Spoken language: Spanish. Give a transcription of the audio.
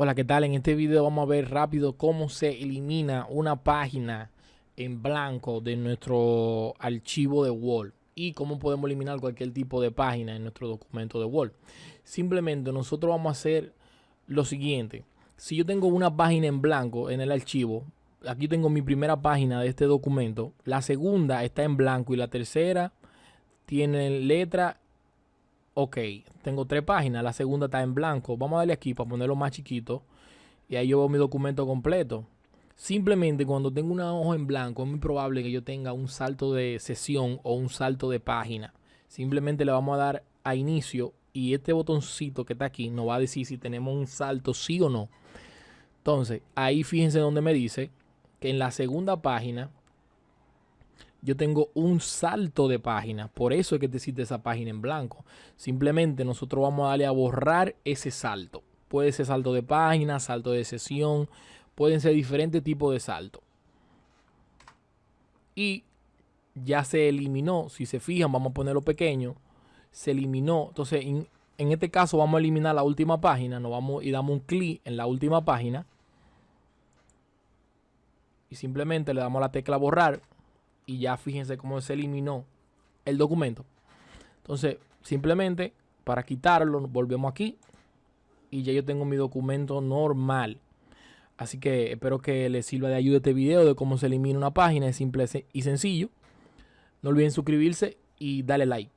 Hola, ¿qué tal? En este video vamos a ver rápido cómo se elimina una página en blanco de nuestro archivo de Word y cómo podemos eliminar cualquier tipo de página en nuestro documento de Word. Simplemente nosotros vamos a hacer lo siguiente. Si yo tengo una página en blanco en el archivo, aquí tengo mi primera página de este documento, la segunda está en blanco y la tercera tiene letra ok, tengo tres páginas, la segunda está en blanco. Vamos a darle aquí para ponerlo más chiquito. Y ahí yo veo mi documento completo. Simplemente cuando tengo una hoja en blanco es muy probable que yo tenga un salto de sesión o un salto de página. Simplemente le vamos a dar a inicio y este botoncito que está aquí nos va a decir si tenemos un salto sí o no. Entonces ahí fíjense donde me dice que en la segunda página yo tengo un salto de página. Por eso es que te cita esa página en blanco. Simplemente nosotros vamos a darle a borrar ese salto. Puede ser salto de página, salto de sesión. Pueden ser diferentes tipos de salto. Y ya se eliminó. Si se fijan, vamos a ponerlo pequeño. Se eliminó. Entonces, en, en este caso vamos a eliminar la última página. Nos vamos y damos un clic en la última página. Y simplemente le damos la tecla borrar y ya fíjense cómo se eliminó el documento. Entonces, simplemente para quitarlo, volvemos aquí y ya yo tengo mi documento normal. Así que espero que les sirva de ayuda este video de cómo se elimina una página. Es simple y sencillo. No olviden suscribirse y darle like.